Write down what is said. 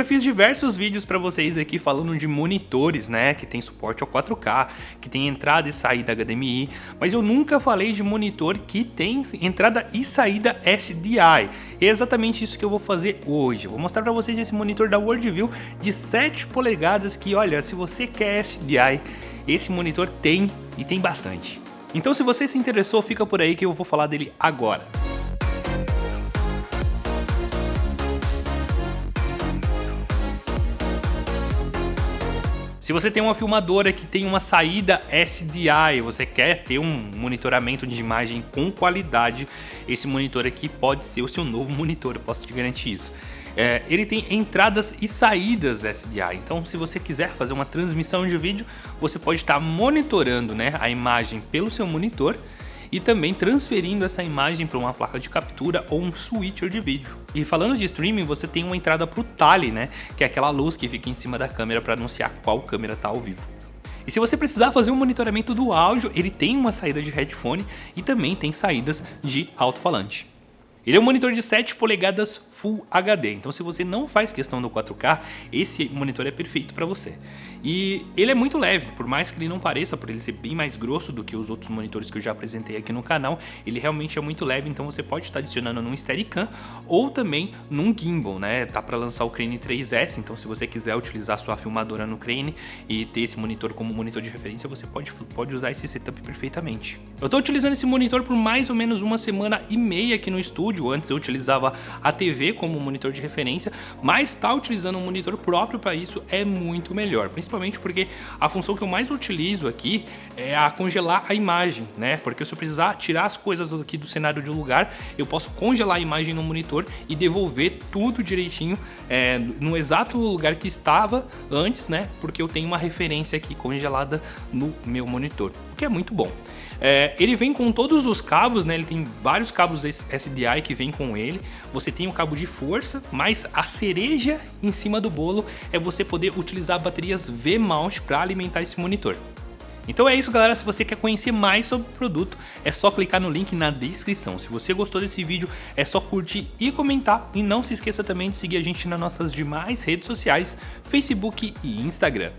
já fiz diversos vídeos para vocês aqui falando de monitores, né, que tem suporte ao 4K, que tem entrada e saída HDMI, mas eu nunca falei de monitor que tem entrada e saída SDI. E é exatamente isso que eu vou fazer hoje. Vou mostrar para vocês esse monitor da Worldview de 7 polegadas que, olha, se você quer SDI, esse monitor tem e tem bastante. Então se você se interessou, fica por aí que eu vou falar dele agora. Se você tem uma filmadora que tem uma saída SDI, você quer ter um monitoramento de imagem com qualidade, esse monitor aqui pode ser o seu novo monitor, eu posso te garantir isso. É, ele tem entradas e saídas SDI, então se você quiser fazer uma transmissão de vídeo, você pode estar monitorando né, a imagem pelo seu monitor e também transferindo essa imagem para uma placa de captura ou um switcher de vídeo. E falando de streaming, você tem uma entrada para o Tally, né, que é aquela luz que fica em cima da câmera para anunciar qual câmera está ao vivo. E se você precisar fazer um monitoramento do áudio, ele tem uma saída de headphone e também tem saídas de alto-falante. Ele é um monitor de 7 polegadas Full HD, então se você não faz questão do 4K, esse monitor é perfeito para você. E ele é muito leve, por mais que ele não pareça, por ele ser bem mais grosso do que os outros monitores que eu já apresentei aqui no canal, ele realmente é muito leve, então você pode estar adicionando num Steadicam ou também num gimbal, né? Tá para lançar o Crane 3S, então se você quiser utilizar sua filmadora no Crane e ter esse monitor como monitor de referência, você pode, pode usar esse setup perfeitamente. Eu estou utilizando esse monitor por mais ou menos uma semana e meia aqui no estúdio, antes eu utilizava a TV como monitor de referência, mas estar tá utilizando um monitor próprio para isso é muito melhor, principalmente porque a função que eu mais utilizo aqui é a congelar a imagem, né? Porque se eu precisar tirar as coisas aqui do cenário de um lugar, eu posso congelar a imagem no monitor e devolver tudo direitinho é, no exato lugar que estava antes, né? Porque eu tenho uma referência aqui congelada no meu monitor, o que é muito bom. É, ele vem com todos os cabos, né? Ele tem vários cabos SDI que vem com ele. Você tem o cabo de força, mas a cereja em cima do bolo é você poder utilizar baterias V-mount para alimentar esse monitor. Então é isso galera, se você quer conhecer mais sobre o produto, é só clicar no link na descrição. Se você gostou desse vídeo, é só curtir e comentar. E não se esqueça também de seguir a gente nas nossas demais redes sociais, Facebook e Instagram.